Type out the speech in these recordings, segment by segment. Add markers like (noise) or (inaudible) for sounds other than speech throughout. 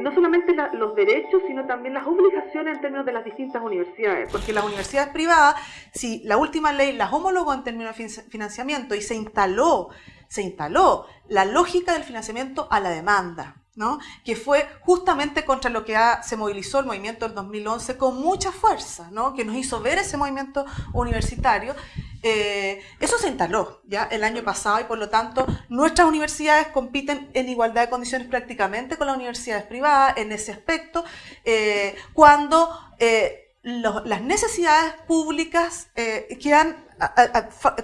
no solamente los derechos, sino también las obligaciones en términos de las distintas universidades. Porque las universidades privadas, si la última ley las homologó en términos de financiamiento y se instaló, se instaló la lógica del financiamiento a la demanda, ¿no? que fue justamente contra lo que se movilizó el movimiento del 2011 con mucha fuerza, ¿no? que nos hizo ver ese movimiento universitario. Eh, eso se instaló ya el año pasado y por lo tanto nuestras universidades compiten en igualdad de condiciones prácticamente con las universidades privadas en ese aspecto, eh, cuando eh, las necesidades públicas quedan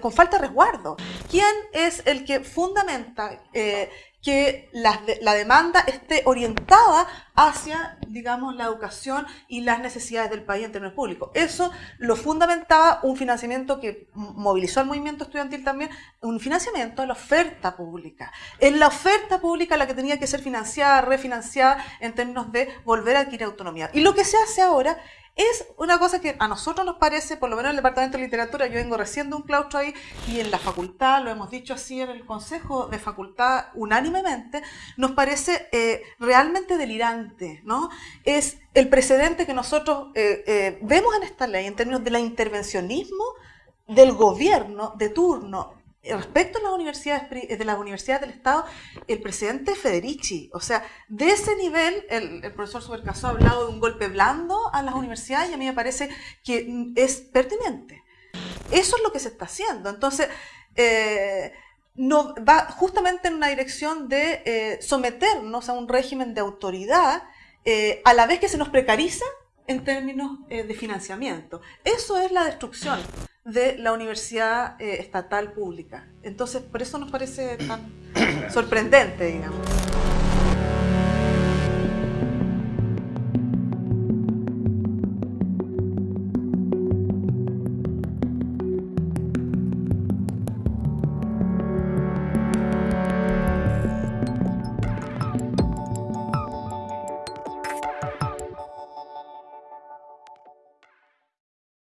con falta de resguardo. ¿Quién es el que fundamenta que la, la, demanda esté orientada hacia, digamos, la educación y las necesidades del país en términos públicos. Eso lo fundamentaba un financiamiento que movilizó al movimiento estudiantil también, un financiamiento de la oferta pública. En la oferta pública la que tenía que ser financiada, refinanciada en términos de volver a adquirir autonomía. Y lo que se hace ahora es una cosa que a nosotros nos parece, por lo menos en el Departamento de Literatura, yo vengo recién de un claustro ahí, y en la facultad, lo hemos dicho así en el Consejo de Facultad unánimemente, nos parece eh, realmente delirante, ¿no? Es el precedente que nosotros eh, eh, vemos en esta ley en términos de la intervencionismo del gobierno de turno respecto a las universidades de las universidades del Estado, el presidente Federici, o sea, de ese nivel, el, profesor Supercaso ha hablado de un golpe blando a las universidades y a mí me parece que es pertinente. Eso es lo que se está haciendo. Entonces, eh, no, va justamente en una dirección de eh, someternos a un régimen de autoridad eh, a la vez que se nos precariza en términos de financiamiento. Eso es la destrucción de la universidad eh, estatal pública. Entonces, por eso nos parece tan (coughs) sorprendente, digamos.